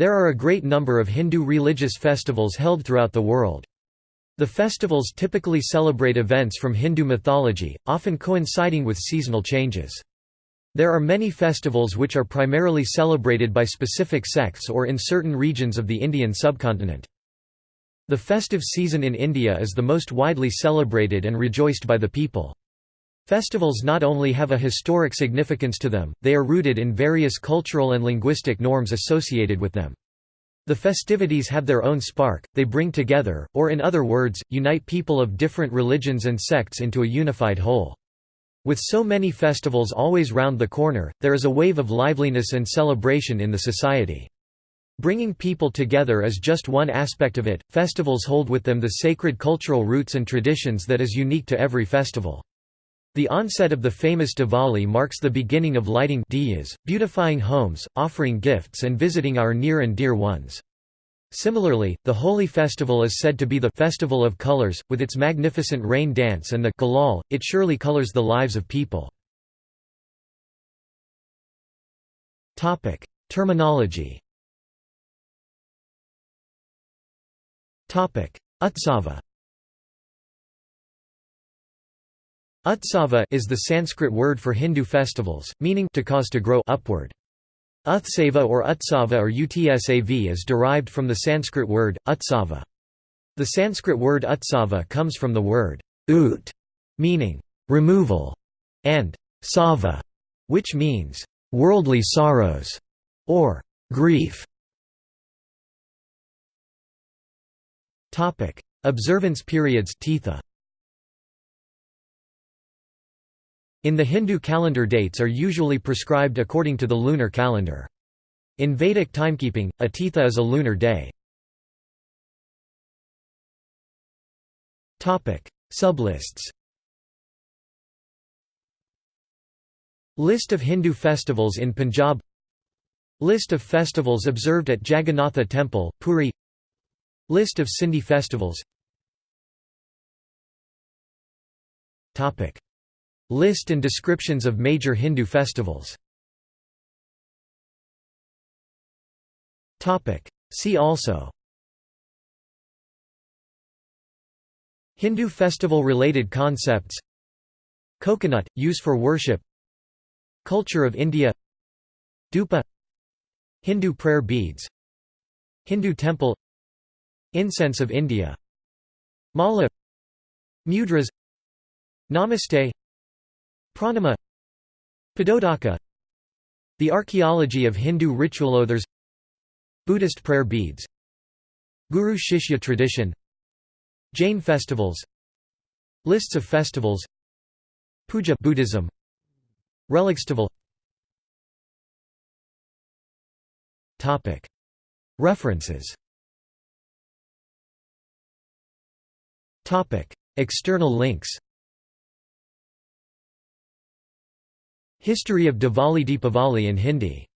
There are a great number of Hindu religious festivals held throughout the world. The festivals typically celebrate events from Hindu mythology, often coinciding with seasonal changes. There are many festivals which are primarily celebrated by specific sects or in certain regions of the Indian subcontinent. The festive season in India is the most widely celebrated and rejoiced by the people. Festivals not only have a historic significance to them, they are rooted in various cultural and linguistic norms associated with them. The festivities have their own spark, they bring together, or in other words, unite people of different religions and sects into a unified whole. With so many festivals always round the corner, there is a wave of liveliness and celebration in the society. Bringing people together is just one aspect of it, festivals hold with them the sacred cultural roots and traditions that is unique to every festival. The onset of the famous Diwali marks the beginning of lighting diyas, beautifying homes, offering gifts and visiting our near and dear ones. Similarly, the Holi festival is said to be the festival of colors, with its magnificent rain dance and the gulal, it surely colors the lives of people. Terminology Utsava Utsava is the Sanskrit word for Hindu festivals, meaning to cause to grow upward. Utsava or Utsava or Utsav is derived from the Sanskrit word, Utsava. The Sanskrit word Utsava comes from the word ut, meaning removal, and sava, which means worldly sorrows or grief. Observance periods tithi. In the Hindu calendar dates are usually prescribed according to the lunar calendar. In Vedic timekeeping, a tithi is a lunar day. Sublists List of Hindu festivals in Punjab List of festivals observed at Jagannatha Temple, Puri List of Sindhi festivals List and descriptions of major Hindu festivals. See also. Hindu festival-related concepts. Coconut, use for worship. Culture of India. Dhupa. Hindu prayer beads. Hindu temple. Incense of India. Mala. Mudras. Namaste Pranama Padodaka The archaeology of Hindu ritual others Buddhist prayer beads Guru Shishya tradition Jain festivals Lists of festivals Puja Buddhism Relicstival Topic. References. Topic. External links History of Diwali Deepavali in Hindi